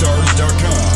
Stars.com.